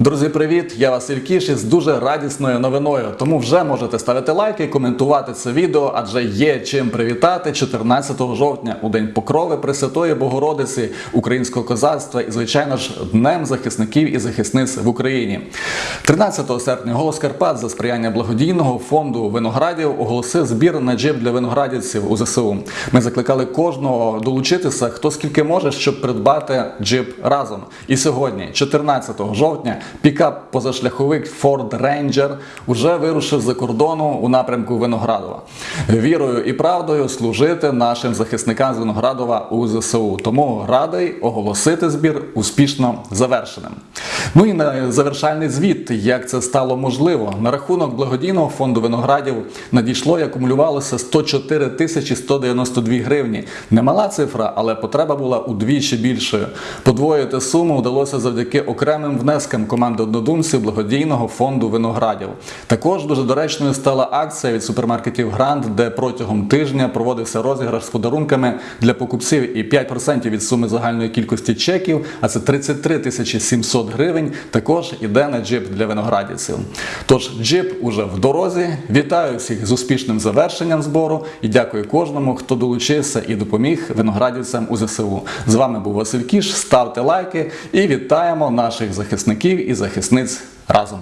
Друзі, привіт! Я Василь Кіш із дуже радісною новиною. Тому вже можете ставити лайки, коментувати це відео, адже є чим привітати 14 жовтня у День Покрови Пресвятої Богородиці українського козацтва і, звичайно ж, Днем захисників і захисниць в Україні. 13 серпня голос Карпат за сприяння благодійного фонду виноградів оголосив збір на джип для виноградівців у ЗСУ. Ми закликали кожного долучитися, хто скільки може, щоб придбати джип разом. І сьогодні, 14 жовтня, пікап позашляховик Ford Ranger уже вирушив за кордону у напрямку Виноградова. Вірою і правдою служити нашим захисникам з Виноградова у ЗСУ. Тому радий оголосити збір успішно завершеним. Ну і на завершальний звіт, як це стало можливо. На рахунок благодійного фонду виноградів надійшло і акумулювалося 104 тисячі 192 гривні. Немала цифра, але потреба була удвічі більшою. Подвоїти суму вдалося завдяки окремим внескам команди однодумців благодійного фонду виноградів. Також дуже доречною стала акція від супермаркетів Грант, де протягом тижня проводився розіграш з подарунками для покупців і 5% від суми загальної кількості чеків, а це 33 тисячі 700 гривень. Також іде на джип для виноградівців. Тож джип уже в дорозі. Вітаю всіх з успішним завершенням збору і дякую кожному, хто долучився і допоміг виноградівцям у ЗСУ. З вами був Василь Кіш. Ставте лайки і вітаємо наших захисників і захисниць разом.